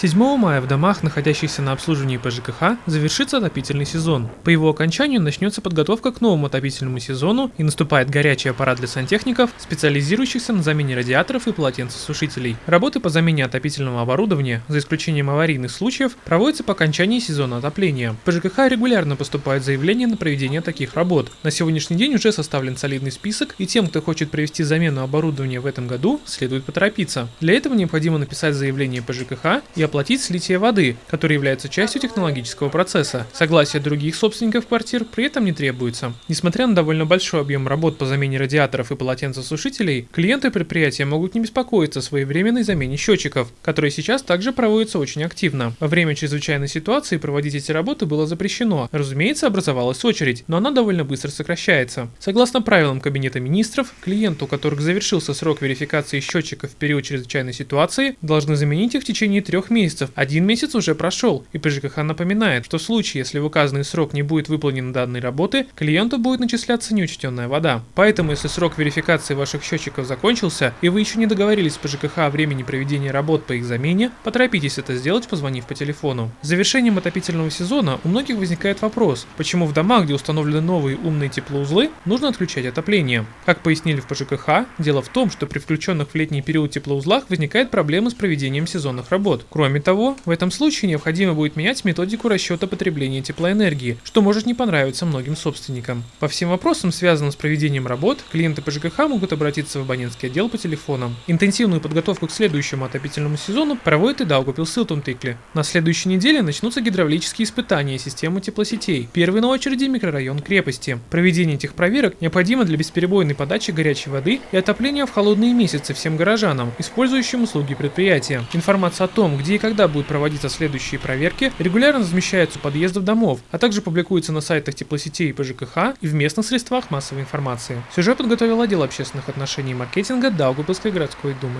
7 мая в домах, находящихся на обслуживании по ЖКХ, завершится отопительный сезон. По его окончанию начнется подготовка к новому отопительному сезону и наступает горячий аппарат для сантехников, специализирующихся на замене радиаторов и полотенцесушителей. Работы по замене отопительного оборудования, за исключением аварийных случаев, проводятся по окончании сезона отопления. По ЖКХ регулярно поступают заявления на проведение таких работ. На сегодняшний день уже составлен солидный список, и тем, кто хочет провести замену оборудования в этом году, следует поторопиться. Для этого необходимо написать заявление по ЖКХ и оплатить слитие воды, которое является частью технологического процесса. Согласие других собственников квартир при этом не требуется. Несмотря на довольно большой объем работ по замене радиаторов и полотенцесушителей, клиенты предприятия могут не беспокоиться о своевременной замене счетчиков, которые сейчас также проводятся очень активно. Во время чрезвычайной ситуации проводить эти работы было запрещено. Разумеется, образовалась очередь, но она довольно быстро сокращается. Согласно правилам Кабинета министров, клиенту, у которых завершился срок верификации счетчиков в период чрезвычайной ситуации, должны заменить их в течение трех месяцев. Один месяц уже прошел, и ПЖКХ напоминает, что в случае, если в указанный срок не будет выполнена данной работы, клиенту будет начисляться неучтенная вода. Поэтому, если срок верификации ваших счетчиков закончился, и вы еще не договорились с ПЖКХ о времени проведения работ по их замене, поторопитесь это сделать, позвонив по телефону. С завершением отопительного сезона у многих возникает вопрос, почему в домах, где установлены новые умные теплоузлы, нужно отключать отопление. Как пояснили в ПЖКХ, дело в том, что при включенных в летний период теплоузлах возникает проблема с проведением сезонных работ. Кроме того, в этом случае необходимо будет менять методику расчета потребления теплоэнергии, что может не понравиться многим собственникам. По всем вопросам, связанным с проведением работ, клиенты по ЖКХ могут обратиться в абонентский отдел по телефонам. Интенсивную подготовку к следующему отопительному сезону проводит и Даугавпилс Силтумтыкли. На следующей неделе начнутся гидравлические испытания системы теплосетей. Первый на очереди микрорайон крепости. Проведение этих проверок необходимо для бесперебойной подачи горячей воды и отопления в холодные месяцы всем горожанам, использующим услуги предприятия. Информация о том, где и когда будут проводиться следующие проверки, регулярно размещается у подъездов домов, а также публикуется на сайтах теплосетей и ПЖКХ и в местных средствах массовой информации. Сюжет подготовил отдел общественных отношений и маркетинга Даугавпилской городской думы.